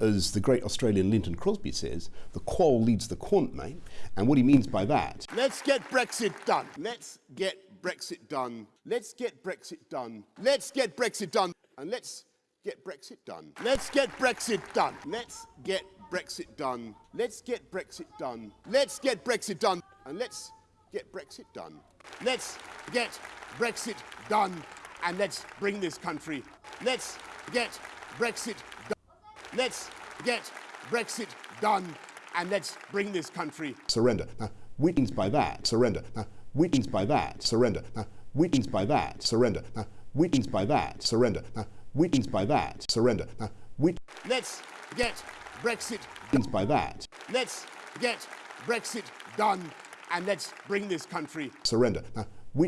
As the great Australian Lynton Crosby says, the qual leads the quant, mate. And what he means by that. Let's get Brexit done. Let's get Brexit done. Let's get Brexit done. Let's get Brexit done. And let's get Brexit done. Let's get Brexit done. Let's get Brexit done. Let's get Brexit done. Let's get Brexit done. And let's get Brexit done. Let's get Brexit done. And let's bring this country. Let's get Brexit. Let's get Brexit done. And let's bring this country. Surrender. Now, which means by that, surrender. Now, which means by that, surrender. Now, which means by that, surrender. Now, which means by that, surrender. Now, which means by that, surrender. Now, which Let's get Brexit means by that, Let's get Brexit done and let's bring this country surrender. Now,